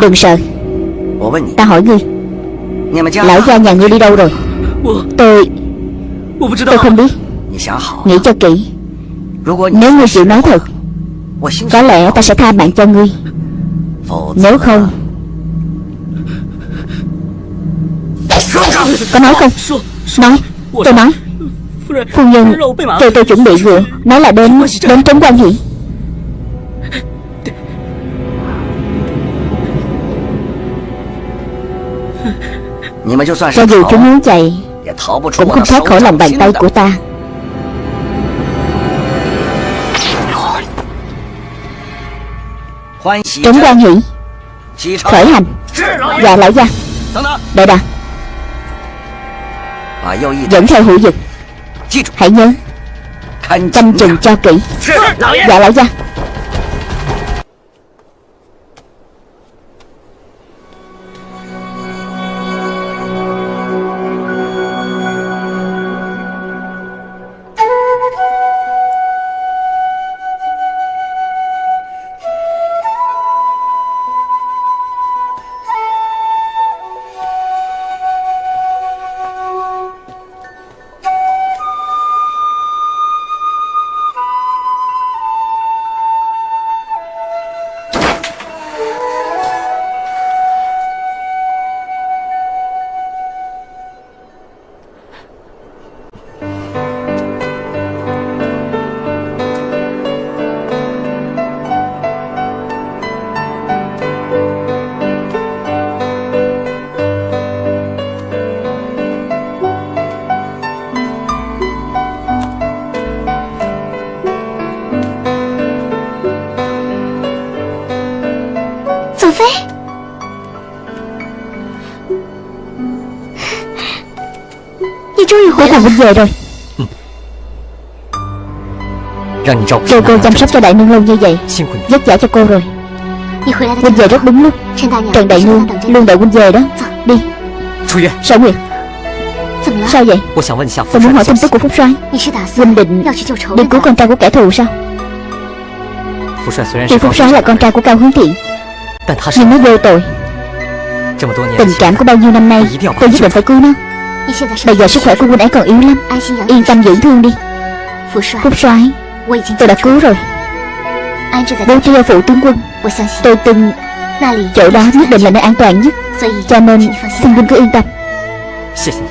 Đừng sợ. Ta hỏi ngươi. Lão gia nhà ngươi đi đâu rồi? Tôi Tôi không biết. Nghĩ cho kỹ. Nếu ngươi chịu nói thật Có lẽ ta sẽ tha mạng cho ngươi. Nếu không Có nói không? Nói Tôi nói Phu nhân cho tôi chuẩn bị rượu Nói là đến Đến trấn quan hỷ Cho dù chúng muốn chạy, Cũng không thoát khỏi lòng bàn tay của ta. Trấn quan hỷ Khởi hành. Dạ lão gia. Đợi đã Dẫn theo hữu dịch. Hãy nhớ Canh chừng cho kỹ. Dạ lão gia Cũng về rồi. Kêu cô chăm sóc cho đại nương lâu như vậy Vất vả cho cô rồi. Huynh về rất đúng lúc. Trần đại nương luôn đợi huynh về đó. Đi. Sở Nguyệt? Sao vậy? Tôi muốn hỏi tin tức của Phúc Soái Huynh định đi cứu con trai của kẻ thù sao? Tuy Phúc Soái là con trai của Cao Hướng Thiện Nhưng nó vô tội. Tình cảm của bao nhiêu năm nay Tôi nhất định phải cứu nó Bây giờ sức khỏe của huynh ấy còn yếu lắm. Yên tâm dưỡng thương đi. Phúc soái. Tôi đã cứu rồi. Bố trí phụ tướng quân. Tôi tin Chỗ đó nhất định là nơi an toàn nhất. Cho nên xin. huynh cứ yên tâm.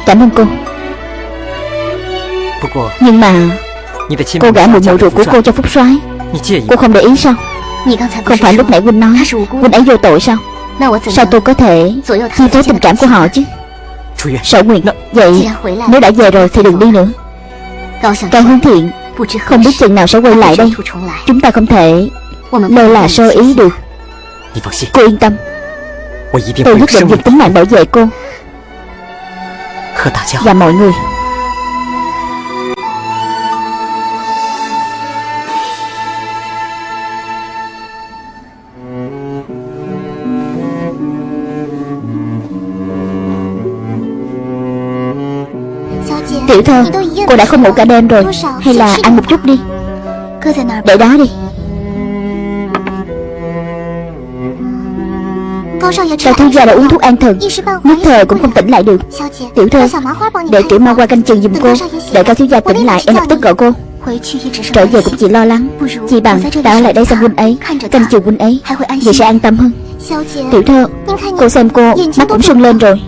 Cảm ơn cô. Nhưng mà Cô gả một mụ ruột của cô cho Phúc soái. Cô không để ý sao? Không phải lúc nãy huynh nói Huynh ấy vô tội sao? Sao tôi có thể Chi phối tình cảm của họ chứ Sở Nguyệt Vậy nếu đã về rồi thì đừng đi nữa. Cao Hướng Thiện Không biết chừng nào sẽ quay lại đây. Chúng ta không thể Lơ là sơ ý được. Cô yên tâm. Tôi nhất định dùng tính mạng bảo vệ cô Và mọi người Tiểu thơ Cô đã không ngủ cả đêm rồi. Hay là ăn một chút đi. Để đó đi. Cao thiếu gia đã uống thuốc an thần. Nhất thời cũng không tỉnh lại được. Tiểu thơ Để tiểu ma qua canh chừng giùm cô. Để cao thiếu gia tỉnh lại, em lập tức gọi cô. Trở về cũng chỉ lo lắng. Chỉ bằng ta ở lại đây xem huynh ấy, Canh chừng huynh ấy, Vậy sẽ an tâm hơn. Tiểu thơ Cô xem cô, Mắt cũng sưng lên rồi.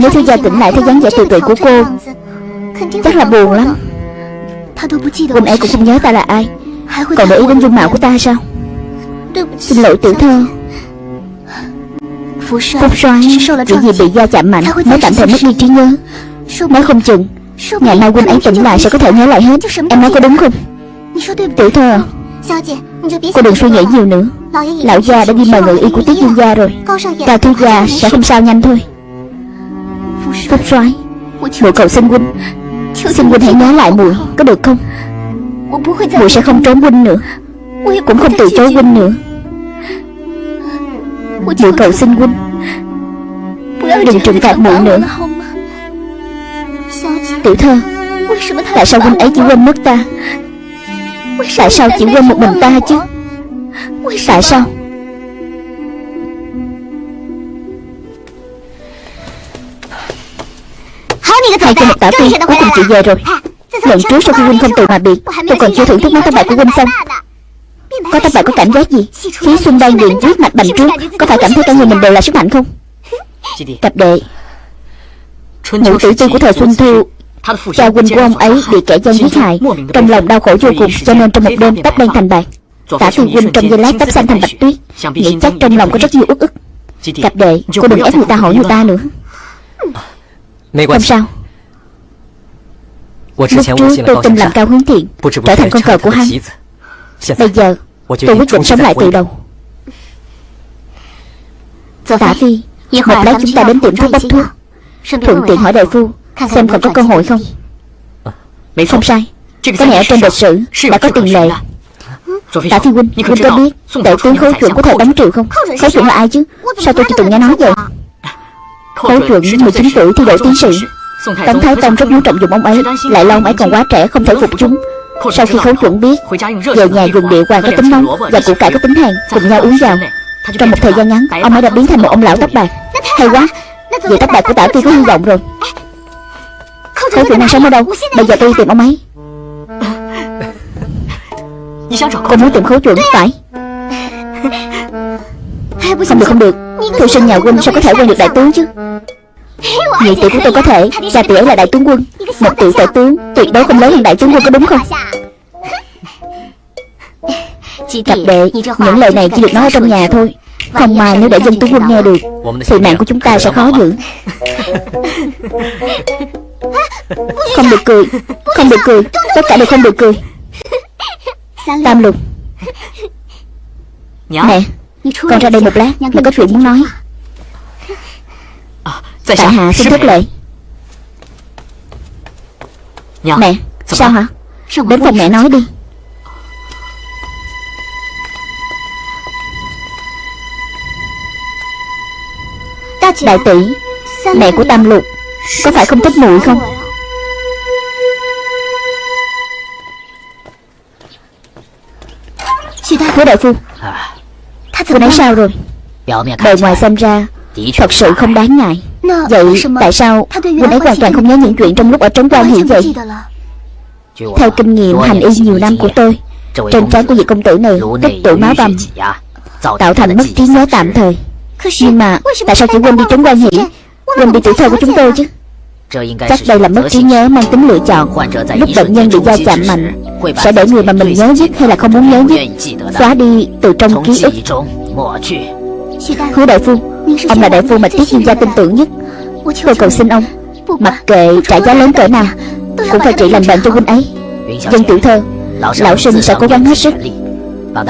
Nếu thiếu gia tỉnh lại thấy dáng vẻ tự tuệ của cô Chắc là buồn lắm. Huynh ấy cũng không nhớ ta là ai? Còn để ý đến dung mạo của ta sao? Xin lỗi tiểu thơ Phúc soái Chỉ vì bị da chạm mạnh Mới tạm thời mất đi trí nhớ. Nói không chừng Ngày mai huynh ấy tỉnh lại sẽ có thể nhớ lại hết. Em nói có đúng không? Tiểu thơ Cô đừng suy nghĩ nhiều nữa. Lão gia đã đi mời ngự y của tiết dương gia rồi. Cao thư gia sẽ không sao nhanh thôi. Phúc soái Mụ cầu xin huynh Xin huynh hãy nhớ lại muội Có được không? Muội sẽ không trốn huynh nữa, Cũng không từ chối huynh nữa. Muội cầu xin huynh Đừng trừng phạt muội nữa. Tiểu thơ, Tại sao huynh ấy chỉ quên mất ta? Tại sao chỉ quên một mình ta chứ? Tại sao? Hai cho một tả phi Cuối cùng chị về rồi. Lần trước sau khi huynh không từ mà biệt Tôi còn chưa thưởng thức món thất bại của huynh xong Có thất bại có cảm giác gì? Khí xuân đang đường huyết mạch bành trướng Có phải cảm thấy cả người mình đều là sức mạnh không? Cặp đệ Nữ tử tư của thời Xuân Thu Cha huynh của ông ấy bị kẻ gian giết hại. Trong lòng đau khổ vô cùng Cho nên trong một đêm tóc đen thành bạc Tả phi huynh trong giây lát tóc xanh thành bạch tuyết. Nghĩ chắc trong lòng có rất nhiều ức ức. Cặp đệ Cô đừng ép người ta hỏi người ta nữa Không sao. Lúc trước tôi tin làm cao hướng thiện Trở thành con cờ của hắn. Bây giờ tôi quyết định sống lại từ đầu. Tả Phi Một lát chúng ta đến tiệm thuốc bốc thuốc. Thuận tiện hỏi đại phu Xem còn có cơ hội không? Không sai. Cái này ở trên lịch sử Đã có tiền lệ. Tả Phi Huynh Huynh có biết Đại tướng khấu chuẩn của thời Tống Triệu không? Khấu chuẩn là ai chứ? Sao tôi chỉ từng nghe nói vậy Khấu chuẩn 19 tuổi thi đỗ tiến sĩ. Tống Thái Tông rất muốn trọng dụng ông ấy Lại lo ông ấy còn quá trẻ không thể phục chúng. Sau khi khấu chuẩn biết Về nhà dùng địa hoàng có tính nóng Và củ cải có tính hàn Cùng nhau uống vào Trong một thời gian ngắn Ông ấy đã biến thành một ông lão tóc bạc. Hay quá Vậy tóc bạc của tả phi có hy vọng rồi. Khấu chuẩn đang sống ở đâu? Bây giờ tôi tìm ông ấy. Cô muốn tìm khấu chuẩn phải. Không được không được Thư sinh nhà huynh sao có thể quen được đại tướng chứ? Nhị tiểu của tôi có thể Cha tiểu là đại tướng quân. Một tiểu tể tướng Tuyệt đối không lớn hơn đại tướng quân có đúng không? Cặp đệ Những lời này chỉ được nói ở trong nhà thôi. Không mà nếu để dân tướng quân nghe được Thì mạng của chúng ta sẽ khó giữ. Không được cười Không được cười Tất cả đều không được cười. Tam lục. Mẹ Con ra đây một lát Mẹ có chuyện muốn nói. Tại hạ xin thất lệ Mẹ Sao hả? Đến phòng mẹ nói đi. Đại tỷ Mẹ của Tam Lục Có phải không thích muội không? Hứa đại phu Cô nói sao rồi? Bề ngoài xem ra Thật sự không đáng ngại. Vậy tại sao Huynh ấy hoàn toàn không nhớ những chuyện trong lúc ở trấn quan hiện vậy? Theo kinh nghiệm hành y nhiều năm của tôi Trên trán của vị công tử này tích tụ máu bầm Tạo thành mất trí nhớ tạm thời. Nhưng mà Tại sao chỉ quên đi trấn quan hỉ, Quên đi tuổi thơ của chúng tôi chứ? Chắc đây là mất trí nhớ mang tính lựa chọn. Lúc bệnh nhân bị va chạm mạnh Sẽ để người mà mình nhớ nhất hay là không muốn nhớ nhất? Xóa đi từ trong ký ức. Hứa đại phu Ông là đại phu mà Tiết Diên gia tin tưởng nhất. Tôi cầu xin ông Mặc kệ trả giá lớn cỡ nào Cũng phải trị lành bệnh cho huynh ấy. Dân tiểu thơ Lão sinh sẽ cố gắng hết sức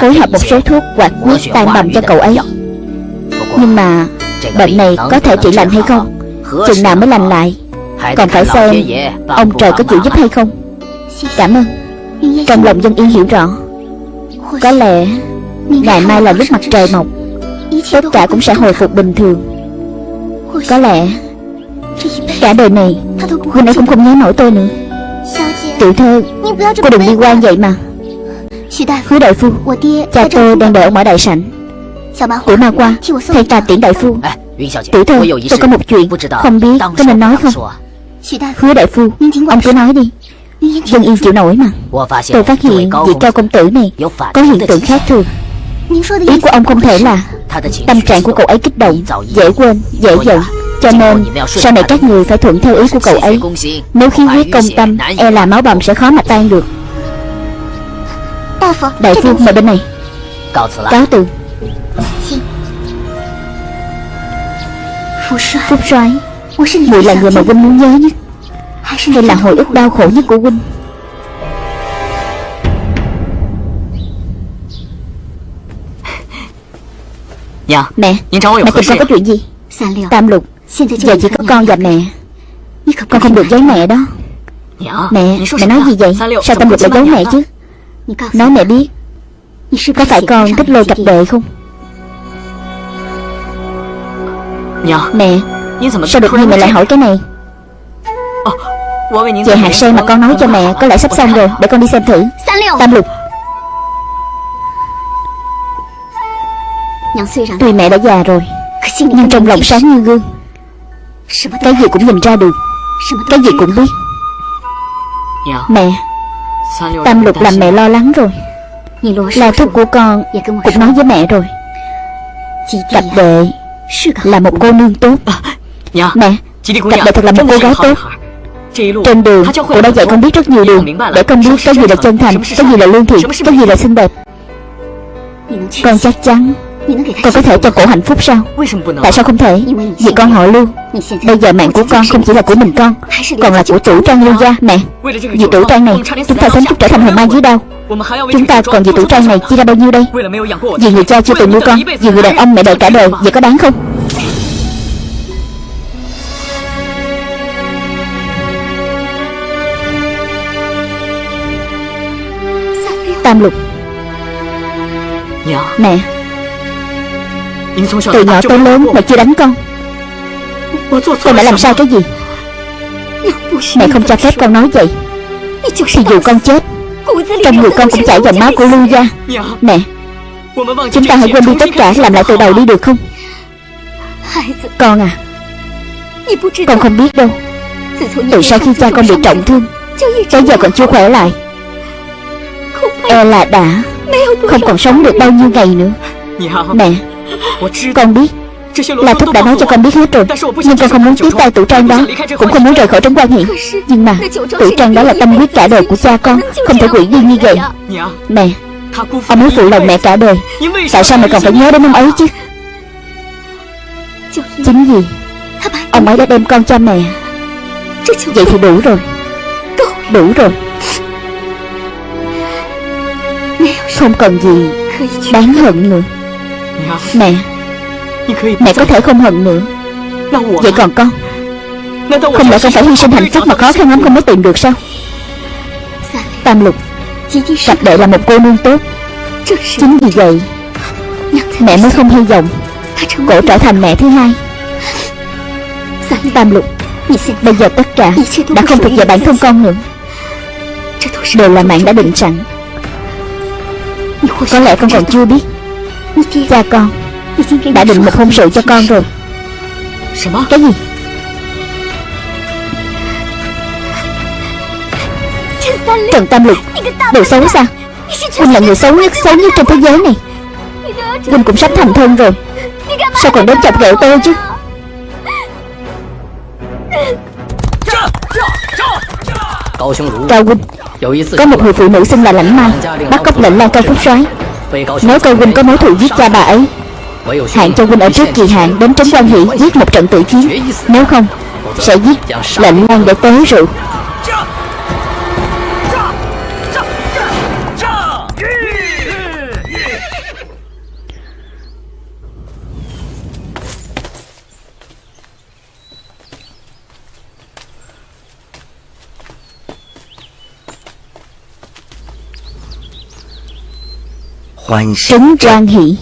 Phối hợp một số thuốc hoạt huyết tan bầm cho cậu ấy. Nhưng mà Bệnh này có thể trị lành hay không? Chừng nào mới lành lại Còn phải xem Ông trời có chịu giúp hay không. Cảm ơn. Trong lòng dân yên hiểu rõ. Có lẽ Ngày mai là lúc mặt trời mọc. Tất cả cũng sẽ hồi phục bình thường. Có lẽ Cả đời này Huynh ấy cũng không nhớ nổi tôi nữa. Tiểu thơ Cô đừng đi quan vậy mà. Hứa đại phu Cha tôi đang đợi ông ở đại sảnh. Tiểu ma qua Thay ta tiễn đại phu. Tiểu thơ tôi có một chuyện Không biết có nên nói không Hứa đại phu Ông cứ nói đi. Dân yên chịu nổi mà. Tôi phát hiện vị cao công tử này Có hiện tượng khác thường Ý của ông không thể là Tâm trạng của cậu ấy kích động Dễ quên, dễ giận. Cho nên sau này các người phải thuận theo ý của cậu ấy. Nếu khí huyết công tâm E là máu bầm sẽ khó mà tan được. Đại phu mời bên này. Cáo từ Phúc soái Mùi là người mà huynh muốn nhớ nhất. Hay là hồi ức đau khổ nhất của huynh. Dạ Mẹ Mẹ tìm con có chuyện gì? Tam lục Giờ chỉ có con và mẹ. Con không được giấu mẹ đó. Mẹ Mẹ nói gì vậy? Sao Tam lục lại giấu mẹ chứ? Nói mẹ biết. Có phải con thích lôi cặp đệ không? Mẹ Sao đột nhiên mẹ lại hỏi cái này? Về hạt sen mà con nói cho mẹ Có lẽ sắp xong rồi Để con đi xem thử. Tam lục. Tuy mẹ đã già rồi Nhưng trong lòng sáng như gương. Cái gì cũng nhìn ra được Cái gì cũng biết. Mẹ Tam lục làm mẹ lo lắng rồi. Lo thúc của con Cũng nói với mẹ rồi. Cặp đệ Là một cô nương tốt. Mẹ Cặp đệ thật là một cô gái tốt trên đường, cô đã dạy con biết rất nhiều điều Để con biết cái gì là chân thành Cái gì là lương thiện Cái gì là xinh đẹp Con chắc chắn Con có thể cho cổ hạnh phúc sao Tại sao không thể Vì con họ lưu Bây giờ mạng của con không chỉ là của mình con Còn là của chủ trang lưu gia Mẹ Vì chủ trang này Chúng ta sớm chút trở thành hồn ma dưới đau Chúng ta còn vì chủ trang này chia ra bao nhiêu đây Vì người cha chưa từng nuôi con Vì người đàn ông mẹ đợi cả đời Vậy có đáng không Tam lục. Mẹ. Từ nhỏ tới lớn mẹ chưa đánh con. Con đã làm sai cái gì? Mẹ không cho phép con nói vậy. Thì dù con chết Trong người con cũng chảy dòng máu của Lưu gia. Mẹ Chúng ta hãy quên đi tất cả Làm lại từ đầu đi được không? Con à Con không biết đâu. Từ sau khi cha con bị trọng thương Tới giờ còn chưa khỏe lại E là đã. Không còn sống được bao nhiêu ngày nữa. Mẹ, Con biết Là Thúc đã nói cho con biết hết rồi, Nhưng con không muốn tiếp tay tủ trang đó, Cũng không muốn rời khỏi trấn quan hiện Nhưng mà tủ trang đó là tâm huyết cả đời của cha con, Không thể quỷ đi như vậy. Mẹ, Ông muốn phụ lòng mẹ cả đời. Tại sao mẹ còn phải nhớ đến ông ấy chứ? Chính vì Ông ấy đã đem con cho mẹ. Vậy thì đủ rồi. Đủ rồi. Không cần gì Đáng hận nữa. Mẹ Mẹ có thể không hận nữa. Vậy còn con Không lẽ con phải hy sinh hạnh phúc mà khó khăn lắm không mới tìm được sao? Tam lục Cặp đệ là một cô nương tốt. Chính vì vậy, Mẹ mới không hy vọng Cổ trở thành mẹ thứ hai. Tam lục, Bây giờ tất cả Đã không thuộc về bản thân con nữa. Đều là mạng đã định sẵn có lẽ con còn chưa biết. Cha con Đã định một hôn sự cho con rồi. Cái gì? Trần Tam Lục, Đồ xấu sao? Huynh là người xấu nhất xấu nhất trong thế giới này. Huynh cũng sắp thành thân rồi. Sao còn đến chọc ghẹo tôi chứ? Cao Huynh có một người phụ nữ xinh là Lãnh Ma Bắt cóc lệnh Lan Cao Phúc soái Nếu Cao Huynh có mối thù giết cha bà ấy Hạn cho Huynh ở trước kỳ hạn Đến trấn quan hỷ giết một trận tự chiến. Nếu không, Sẽ giết lệnh Lan để tế rượu. Trấn Quan Hỷ.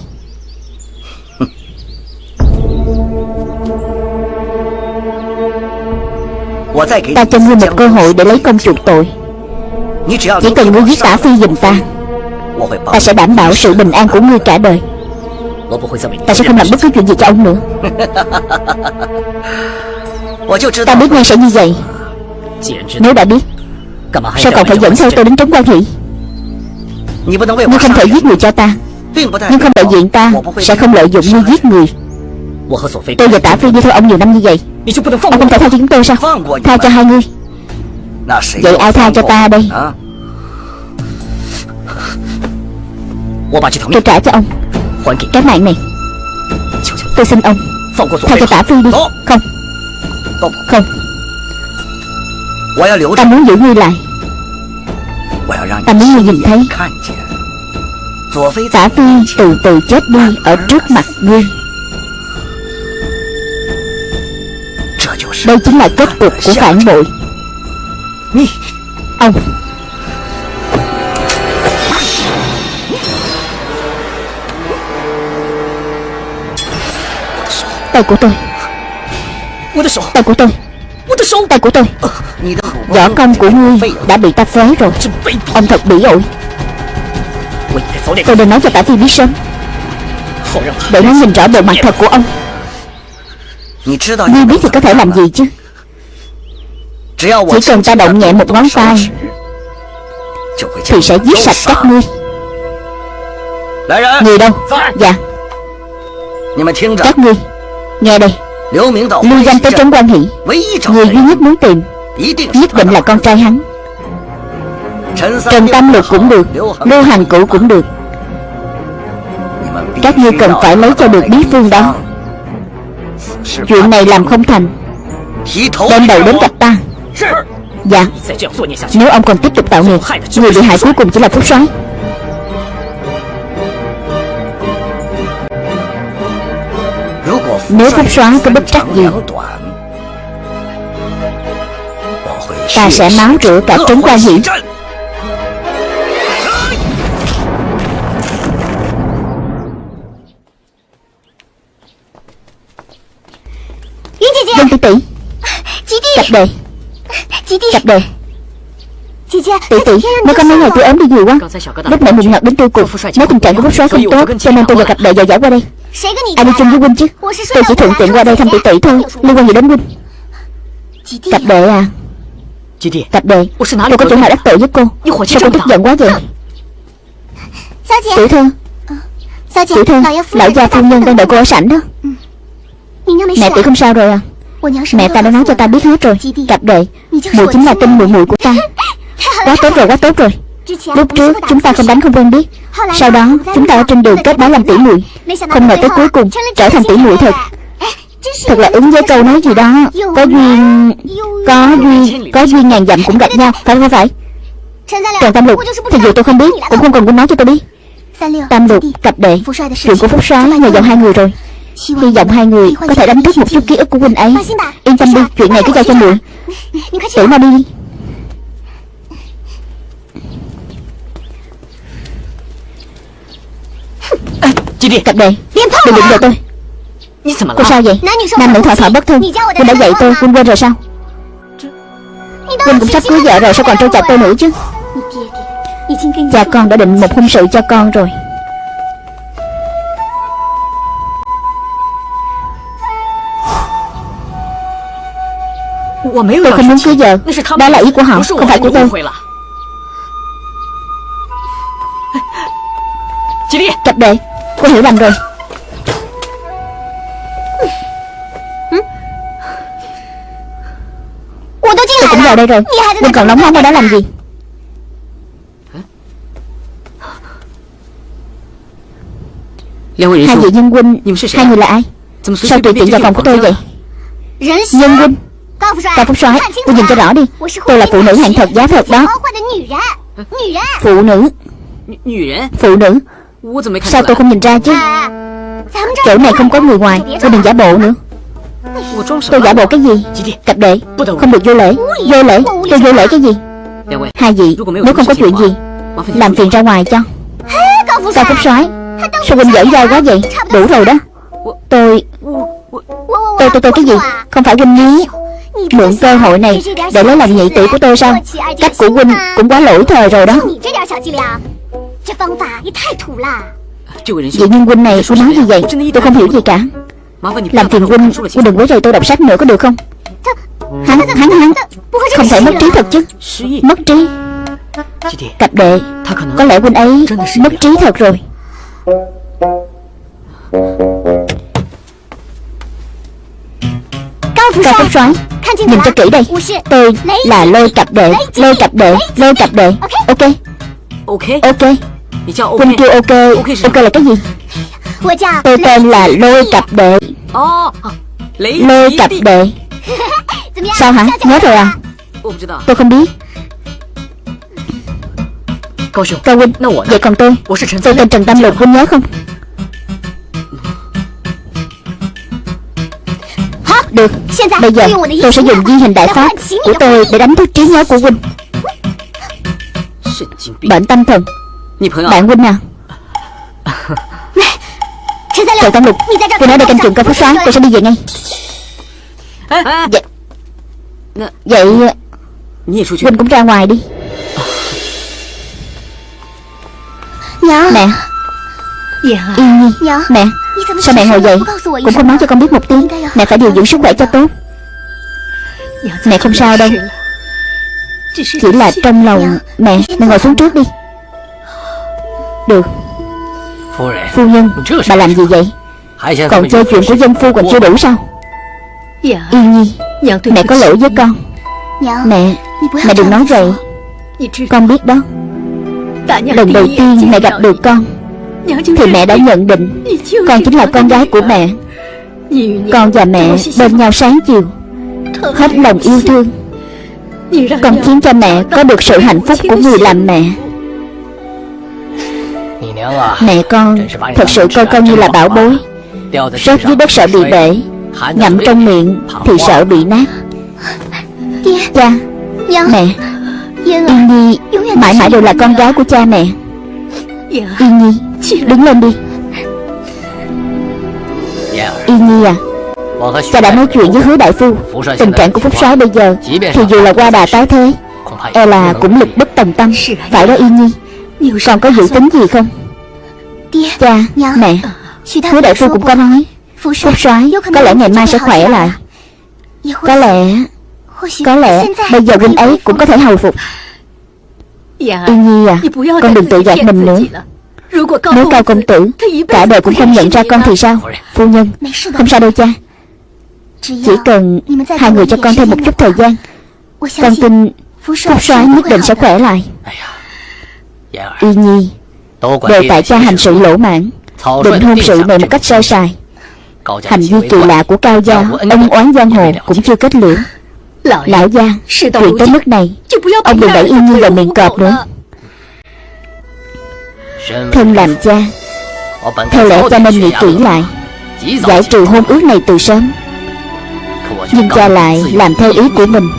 Ta cho ngươi một cơ hội để lấy công chuộc tội. Chỉ cần ngươi giết tả phi giùm ta Ta sẽ đảm bảo sự bình an của ngươi cả đời. Ta sẽ không làm bất cứ chuyện gì cho ông nữa. Ta biết ngay sẽ như vậy. Nếu đã biết Sao còn phải dẫn theo tôi đến trấn quan hỷ Ngươi không thể giết người cho ta. Nhưng không đại diện ta Sẽ không lợi dụng ngươi giết người. Tôi và Tả Phi đi theo ông nhiều năm như vậy. Ông không thể tha cho chúng tôi sao? Tha cho hai ngươi Vậy ai tha cho ta đây? Tôi trả cho ông. Cái mạng này. Tôi xin ông. Tha cho Tả Phi đi. Không. Không. Ta muốn giữ ngươi lại Ta muốn ngươi nhìn thấy Tả Phi từ từ chết đi Ở trước mặt ngươi Đây chính là kết cục của phản bội. Ông. Tay của tôi. Tay của tôi. Tay của tôi. Võ công của ngươi đã bị ta phế rồi. Ông thật bỉ ổi Tôi nên nói cho Tả Phi biết sớm Để nó nhìn rõ bộ mặt thật của ông. Ngươi biết thì có thể làm gì chứ? Chỉ cần ta động nhẹ một ngón tay Thì sẽ giết sạch các ngươi. Người đâu? Dạ. Các ngươi Nghe đây Lưu danh tới trấn quan hỷ. Người duy nhất muốn tìm Nhất định là con trai hắn. Trần Tam Lục cũng được Lưu Hành Cửu cũng được. Các ngươi cần phải lấy cho được bí phương đó. Chuyện này làm không thành. Đem đầu đến gặp ta. Dạ. Nếu ông còn tiếp tục tạo nghiệp Người bị hại cuối cùng chỉ là Phúc Soái Nếu Phúc Soái có bất trắc gì. Ta sẽ máu rửa cả trấn quan hiển Dân tỷ tỷ. Cặp đề. Cặp đề. Tỷ tỷ Mới có mấy ngày tôi ốm đi nhiều quá Lúc nãy mình ngọt đến tôi cục Nếu tình trạng của Phúc Soái không tốt Cho nên tôi và cặp đệ dò dẫm qua đây Ai đi chung với huynh chứ. Tôi chỉ thuận tiện qua đây thăm tỷ tỷ thôi. Liên quan gì đến huynh Cặp đệ à? Cặp đệ Tôi có chỗ nào đắc tội với cô? Sao cô tức giận quá vậy? Tiểu thư. Tiểu thư Lão gia phu nhân đang đợi cô ở sảnh đó. Mẹ tỷ không sao rồi à? Mẹ ta đã nói cho ta biết hết rồi. Cặp đệ Mùi chính là tin mùi mùi của ta. Quá tốt rồi quá tốt rồi Lúc trước chúng ta không đánh không quen biết Sau đó chúng ta ở trên đường kết bái làm tỷ muội. Không ngờ tới cuối cùng trở thành tỷ muội thật. Thật là ứng với câu nói gì đó Có duyên Có duyên Có duyên ngàn dặm cũng gặp nhau. Phải không phải Trần Tam Lục Thì dù tôi không biết Cũng không cần cô nói cho tôi biết. Tam Lục Cặp đệ Chuyện của Phúc Soái nhờ giọng hai người rồi. Hy vọng hai người có thể đánh thức một chút ký ức của huynh ấy. Yên tâm đi Chuyện này cứ giao cho muội. Tiểu mau đi Cặp đệ Đừng đụng vào tôi. Cô sao vậy? Nam nữ thọ thọ bất thân. Huynh đã dạy tôi Huynh quên rồi sao? Huynh cũng sắp cưới vợ rồi Sao còn trêu chọc tôi nữa chứ? Cha con đã định một hôn sự cho con rồi. Tôi không muốn cưới vợ. Đó là ý của họ Không phải của tôi Cặp đệ Cô hiểu lầm rồi. Tôi cũng vào đây rồi. Đừng còn nóng nóng ở đó làm gì? Hai vị nhân huynh Hai người là ai? Sao tùy tiện vào phòng của tôi vậy? Nhân huynh Cao Phúc soái Cô nhìn cho rõ đi. Tôi là phụ nữ hạng thật giá thật đó. Phụ nữ. Phụ nữ Sao tôi không nhìn ra chứ? Chỗ này không có người ngoài Cô đừng giả bộ nữa. Tôi giả bộ cái gì? Cặp đệ, Không được vô lễ. Vô lễ? Tôi vô lễ cái gì? Hai vị, Nếu không có chuyện gì, Làm phiền ra ngoài cho. Cao Phúc soái? Sao huynh giỡn dai quá vậy? Đủ rồi đó. Tôi Tôi tôi tôi cái gì? Không phải huynh nhí. Mượn cơ hội này Để lấy lòng nhị tỷ của tôi sao? Cách của huynh cũng quá lỗi thời rồi đó. Vị nhân huynh này cô nói gì vậy? Tôi không hiểu gì cả. Làm phiền huynh Huynh đừng quấy rầy tôi đọc sách nữa có được không? Hắn hắn hắn Không thể mất trí thật chứ. Mất trí. Cặp đệ Có lẽ huynh ấy mất trí thật rồi. Cao Phúc soái Nhìn cho kỹ đây. Tôi là lôi cặp đệ Lôi cặp đệ Lôi cặp đệ Ok. Ok Huynh kêu ok. Ok. Là cái gì? Tôi tên là lôi cặp đệ Lôi cặp đệ Sao hả? Nhớ rồi à? Tôi không biết. Cao Huynh Vậy còn tôi? Tôi tên Trần Tam Lục Huynh nhớ không? Được. Bây giờ tôi sẽ dùng di hình đại pháp Của tôi để đánh thức trí nhớ của Huynh Bệnh tâm thần Bạn Huynh à. Trần Tam Lục Tôi nói đây canh trường cao phúc soái Tôi sẽ đi về ngay. Vậy Vậy Huynh cũng ra ngoài đi. Mẹ. Yên Nhi. Mẹ. Sao mẹ ngồi dậy Cũng không nói cho con biết một tiếng. Mẹ phải điều dưỡng sức khỏe cho tốt. Mẹ không sao đâu. Chỉ là trong lòng Mẹ Mẹ ngồi xuống trước đi Được. Phu nhân Bà làm gì vậy? Còn chơi chuyện của dân phu còn chưa đủ sao? Yên Nhi Mẹ có lỗi với con. Mẹ Mẹ đừng nói vậy. Con biết đó. Lần đầu tiên mẹ gặp được con Thì mẹ đã nhận định Con chính là con gái của mẹ. Con và mẹ bên nhau sáng chiều Hết lòng yêu thương. Con khiến cho mẹ có được sự hạnh phúc của người làm mẹ Mẹ con thật sự coi con như là bảo bối. Rớt dưới đất sợ bị bể Ngậm trong miệng thì sợ bị nát. Cha Mẹ Yên Nhi Mãi mãi đều là con gái của cha mẹ. Yên Nhi Đứng lên đi. Yên Nhi à. Cha đã nói chuyện với hứa đại phu. Tình trạng của Phúc soái bây giờ Thì dù là qua đà tái thế E là cũng lực bất tòng tâm. Phải đó Yên Nhi. Còn có dự tính gì không Cha Mẹ Hứa đại phu cũng có nói. Phúc soái có lẽ ngày mai sẽ khỏe lại. Có lẽ Có lẽ bây giờ huynh ấy cũng có thể hồi phục. Yên Nhi à Con đừng tự gạt mình nữa. Nếu cao công tử Cả đời cũng không nhận ra con thì sao? Phu nhân Không sao đâu cha. Chỉ cần hai người cho con thêm một chút thời gian. Con tin Phúc soái nhất định sẽ khỏe lại. Yên Nhi Đều tại cha hành sự lỗ mãn Định hôn sự này một cách sơ sài. Hành vi kỳ lạ của Cao Gia Ông oán giang hồ cũng chưa kết liễu. Lão gia Chuyện tới mức này Ông đừng đẩy Yên Nhi vào miệng cọp nữa. Thân làm cha Theo lẽ cha nên nghĩ kỹ lại Giải trừ hôn ước này từ sớm. Nhưng cha lại làm theo ý của mình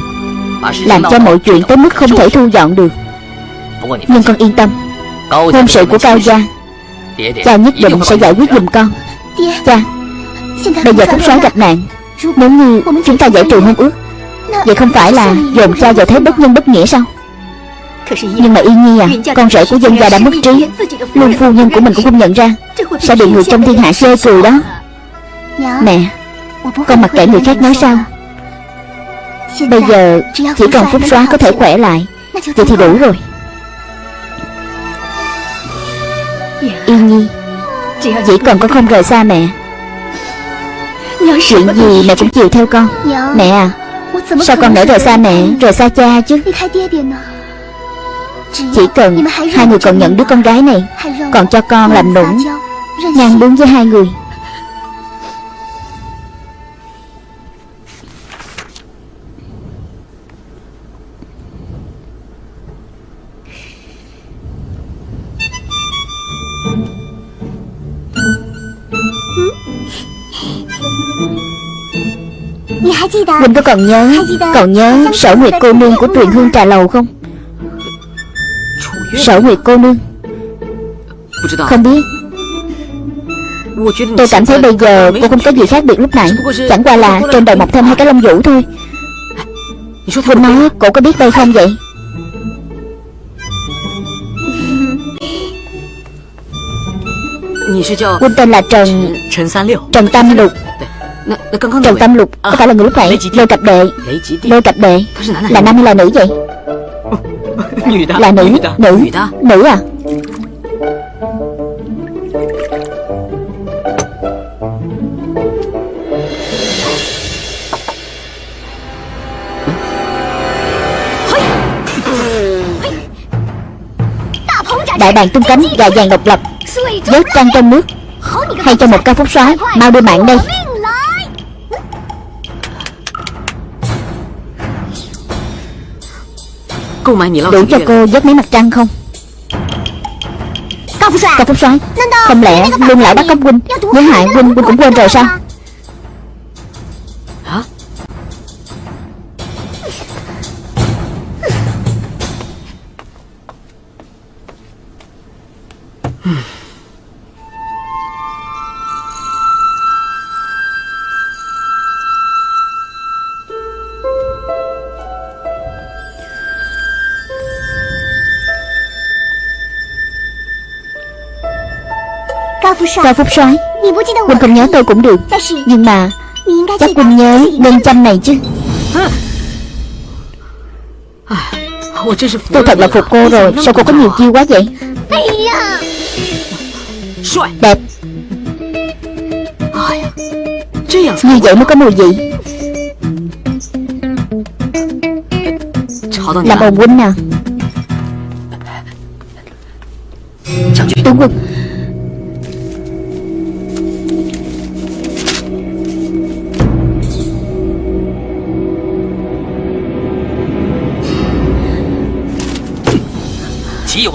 Làm cho mọi chuyện tới mức không thể thu dọn được. Nhưng con yên tâm Hôn sự của Cao Gia Cha. nhất định sẽ giải quyết giùm con. Cha Bây giờ Phúc soái gặp nạn Nếu như chúng ta giải trừ hôn ước Vậy không phải là dồn cha vào thế bất nhân bất nghĩa sao? Nhưng mà Yên Nhi à Con rể của dân gia đã mất trí. Luôn phu nhân của mình cũng không nhận ra. Sẽ bị người trong thiên hạ chê cười đó. Mẹ Con mặc kệ người khác nói sao? Bây giờ Chỉ cần Phúc xóa có thể khỏe lại Vậy thì đủ rồi Yên Nhi Chỉ cần con không rời xa mẹ. Chuyện gì mẹ cũng chịu theo con. Mẹ à Sao con nỡ rời xa mẹ Rời xa cha chứ? Chỉ cần hai người còn nhận đứa con gái này Còn cho con làm nũng Ngang bướng với hai người Còn nhớ Còn nhớ sở nguyệt cô nương của truyền hương trà lầu không? Sở nguyệt cô nương. Không biết. Tôi cảm thấy bây giờ cô không có gì khác biệt lúc nãy. Chẳng qua là trên đầu mọc thêm hai cái lông vũ thôi. Huynh nói cô có biết đây không vậy? Huynh tên là Trần Trần Tam Lục Trần Tâm Lục Có phải là người lúc nãy Lôi cặp đệ. Lôi cặp đệ. Là nam hay là nữ vậy? Là nữ Nữ Nữ à? Đại bàng tung cánh Gà vàng độc lập Vớt trăng trong nước. Hay cho một ca phúc soái Mau đưa mạng đây Đủ cho cô dắt mấy mặt trăng không? Cao Phúc Soái Không lẽ lương lão bắt cóc huynh Với hại huynh huynh cũng quên rồi sao Cao Phúc soái Huynh không nhớ tôi cũng được. Nhưng mà, Chắc Huynh nhớ nên trăm này chứ. Tôi thật là phục cô rồi. Sao cô có nhiều chiêu quá vậy? Đẹp. Như vậy mới có mùi vị. Làm ồn huynh nào Tướng quân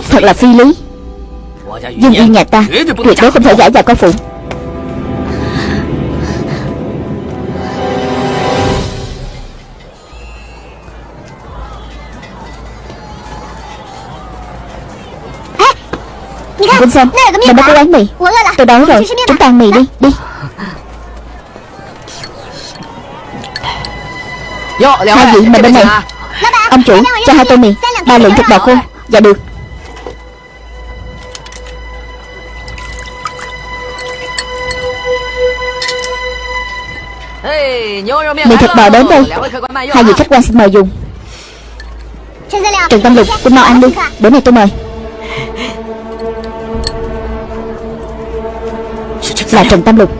Thật là phi lý. Dương yên nhà ta Tuyệt đối không thể giải vào coi phụ. Quân xem Mình đã cố gắng mì. Tôi đói rồi. Chúng ta ăn mì đi Đi. Hai vị mình bên này. Ông chủ cho hai tô mì. Ba lượng thịt bò khô. Dạ được Mì thịt bò đến đây. Hai vị khách quan xin mời dùng. Trần Tâm Lục Cô mau ăn đi. Bữa này tôi mời. Là Trần Tâm Lục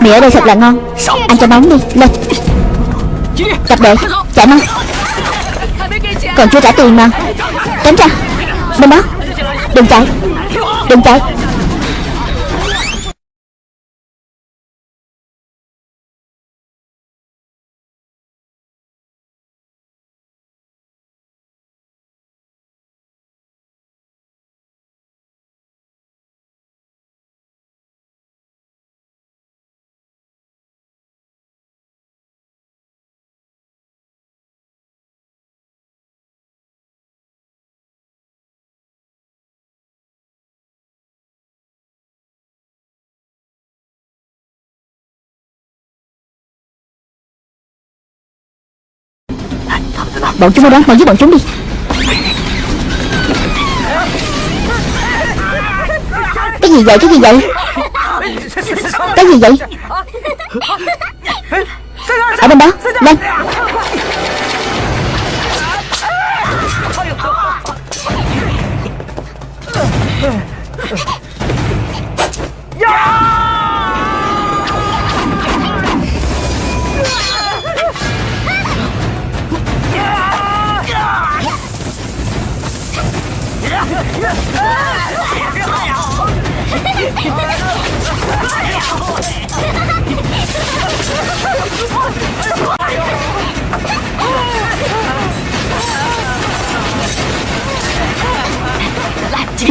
Mì ở đây thật là ngon. Ăn cho nóng đi. Lên. Cặp đệ Chạy mau Còn chưa trả tiền mà. Tránh ra. Bên đó. Đừng chạy. Đừng chạy Bọn chúng ở đó, mau giết bọn chúng đi. Cái gì vậy, cái gì vậy? Cái gì vậy? Ở bên đó, lên. Dạ!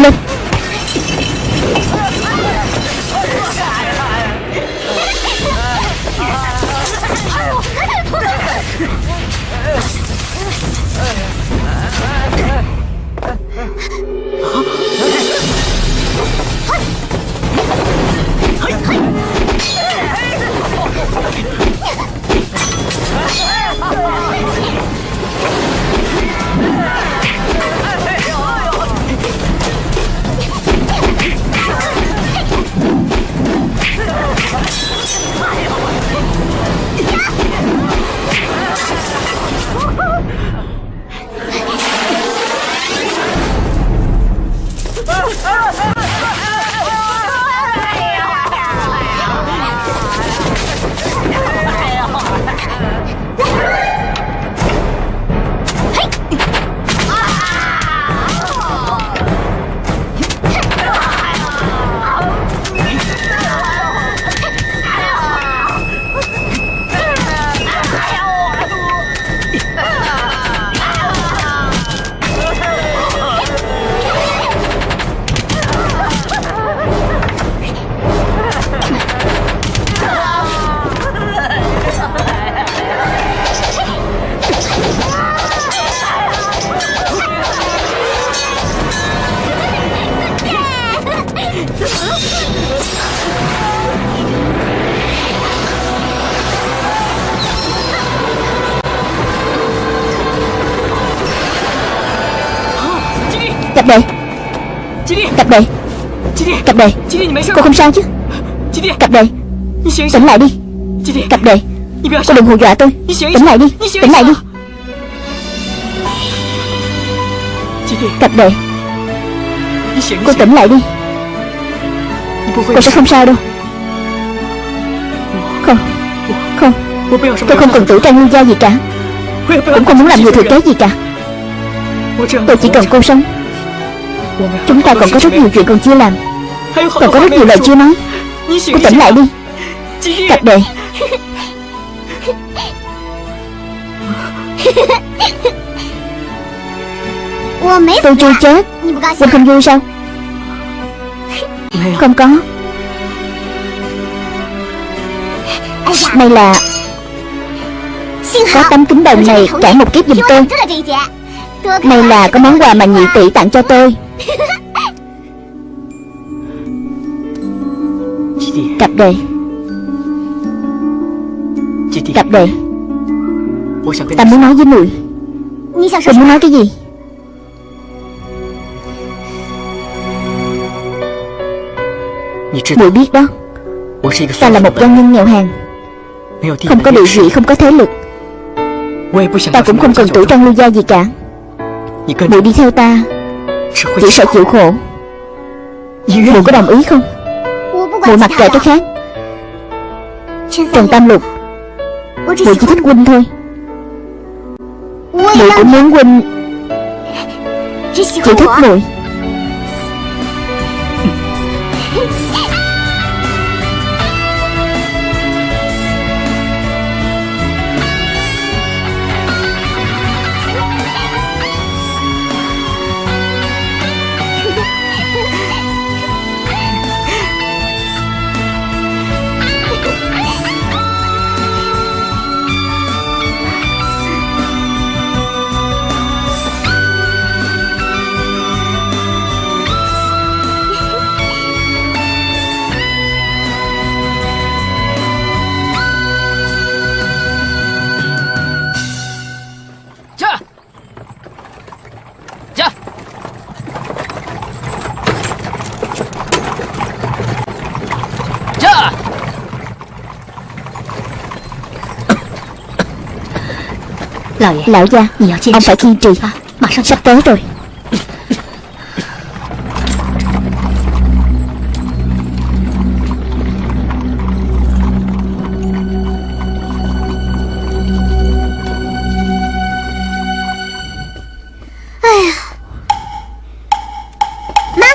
Lên Cặp đệ Cặp đệ Cặp đề Cô không sao chứ? Cặp đề Tỉnh lại đi. Cặp đề Cô đừng hù dọa tôi? Tỉnh lại đi. Tỉnh lại đi. Cặp đề Cô tỉnh lại đi. Cô sẽ không sao đâu. Không. Không. Tôi không cần tử trang lưu gia gì cả. Cũng không muốn làm người thừa kế gì cả. Tôi chỉ cần cô sống Chúng ta còn có rất nhiều chuyện còn chưa làm. Còn có rất nhiều lời chưa nói. Cô tỉnh lại đi. Cặp đề Tôi chưa chết. Quỳnh không vui sao? Không có. May là Có tấm kính đồng này trả một kiếp giùm tôi May là có món quà mà nhị tỷ tặng cho tôi. Cặp đề. Cặp đề. Ta muốn nói với mùi. Tôi muốn nói cái gì? Mùi biết đó. Ta là một doanh nhân nghèo hàng Không có địa vị, không có thế lực. Ta cũng không cần tủ trang lưu gia gì cả Mùi đi theo ta. Chỉ sợ chịu khổ. Mùi có đồng ý không? Mùi mặc kệ cái khác. Trần Tam Lục. Mùi chỉ thích huynh thôi. Mùi cũng muốn huynh Chỉ thích mùi Lão gia. Ông phải kiên trì. Sắp tới rồi.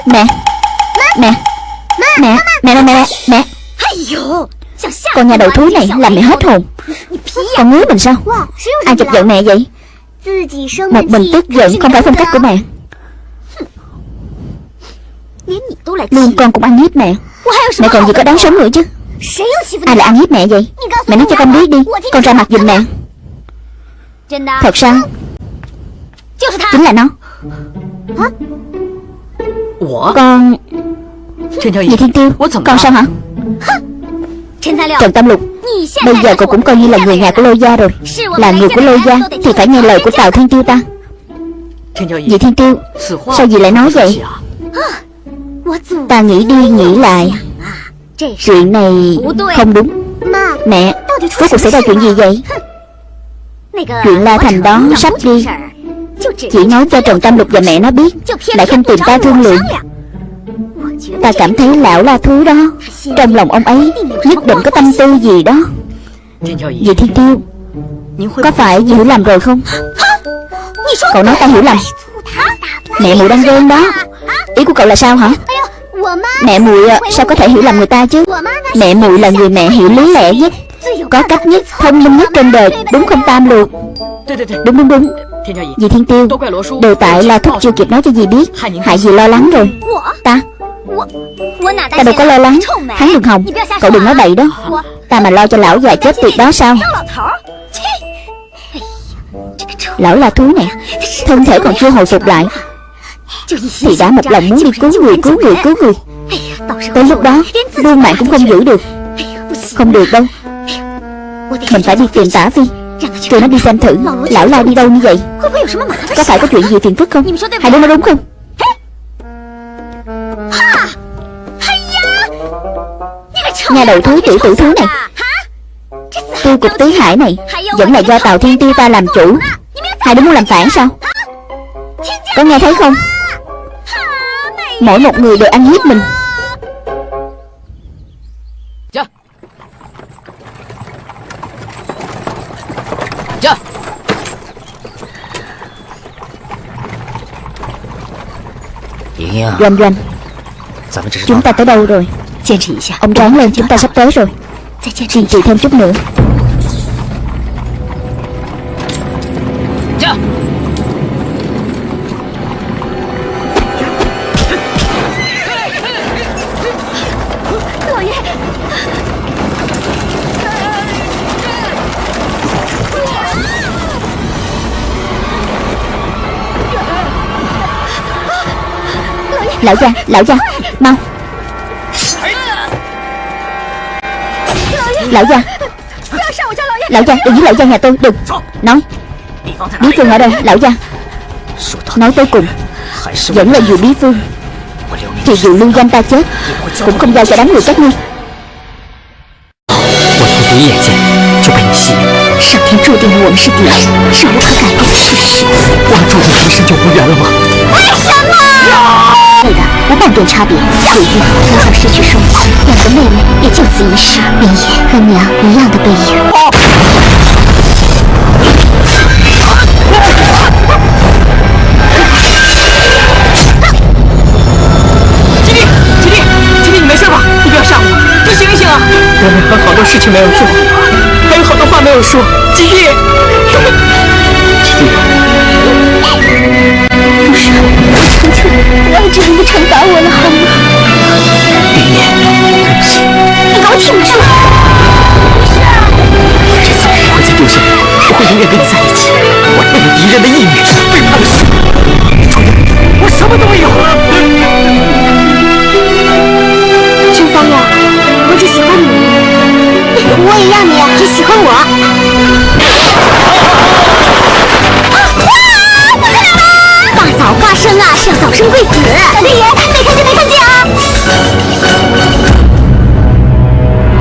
Mẹ. Mẹ. Mẹ. Mẹ. Mẹ. Mẹ. Mẹ. Con nhà đầu thúi này làm mẹ hết hồn. Con ngứa mình sao Ai chọc giận mẹ vậy? Một mình tức giận không phải phong cách của mẹ. Luôn con cũng ăn hiếp mẹ. Mẹ còn gì có đáng sống nữa chứ? Ai là ăn hiếp mẹ vậy? Mẹ nói cho con biết đi Con ra mặt giùm mẹ. Thật sao? Chính là nó. Con Dì Thiên Tiêu Con sao hả Trần Tam Lục Bây giờ cậu cũng coi như là người nhà của Lôi Gia rồi. Là người của Lôi Gia Thì phải nghe lời của Tào Thiên Tiêu ta. Dì Thiên Tiêu? Sao dì lại nói vậy? Ta nghĩ đi nghĩ lại. Chuyện này không đúng. Mẹ Rốt cuộc xảy ra chuyện gì vậy? Chuyện La Thành đó sắp đi. Chỉ nói cho Trần Tam Lục và mẹ nó biết Lại không tìm ta thương lượng Ta cảm thấy lão là thứ đó. Trong lòng ông ấy Nhất định có tâm tư gì đó. Vì Thiên Tiêu Có phải hiểu lầm rồi không? Cậu nói ta hiểu lầm. Mẹ mụ đang ghen đó. Ý của cậu là sao hả? Mẹ muội à, sao có thể hiểu lầm người ta chứ? Mẹ muội là người mẹ hiểu lý lẽ nhất Có cách nhất, thông minh nhất trên đời Đúng không Tam Lục? Đúng đúng đúng. Dì Thiên Tiêu Đều tại là thúc chưa kịp nói cho dì biết Hại dì lo lắng rồi. Ta Ta đâu có lo lắng. Hắn đừng hòng Cậu đừng nói bậy đó. Ta mà lo cho lão già chết tiệt đó sao? Lão là thú này Thân thể còn chưa hồi phục lại. Thì đã một lòng muốn đi cứu người cứu người cứu người. Tới lúc đó Luôn mạng cũng không giữ được. Không được đâu. Mình phải đi tìm tả phi Kêu nó đi xem thử Lão la đi đâu như vậy. Có phải có chuyện gì phiền phức không? Hai đứa nói đúng không Nhà đầu thú tiểu tử thú này. Tiêu cục tứ hải này Vẫn là do Tào Thiên Tiêu ta làm chủ. Hai đứa muốn làm phản sao? Có nghe thấy không? Mỗi một người đều ăn hiếp mình. Doanh doanh Chúng ta tới đâu rồi? Ông ráng lên chúng ta sắp tới rồi. Kiên trì thêm chút nữa Lão gia, lão gia, mau Lão gia Lão gia, đừng giết lão gia nhà tôi, đừng Nói Bí phương ở đâu, lão gia Nói tới cùng Vẫn là dù bí phương Thì dù lưu danh ta chết Cũng không giao cho đám người các ngươi 我从第一眼见就被你吸引，上天注定了我们是敌人，是无可改变的事实。我们注定今生就无缘了吗？为什么？ 对的，无半点差别。如今从小失去双亲，两个妹妹也就此一世，明夜和娘一样的背影。你没事吧？你不要吓我，你醒一醒啊！我们还有好多事情没有做，还有好多话没有说。吉利，不要这样子惩罚我了，好吗？林念，对不起，你给我挺住！这次我不会再丢下你，我会永远跟你在一起。我为了敌人的义女，背叛了师父，除了我什么都没有。真三呀，我只喜欢你，我也要你只喜欢我。要早生贵子。小队，没看见，没看见啊！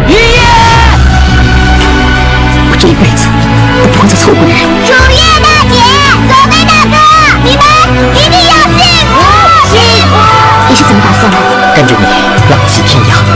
爷爷，我这一辈子我不会再错过你了。主页大姐，左飞大哥，你们一定要幸福！幸福！你是怎么打算的？跟着你，浪迹天涯。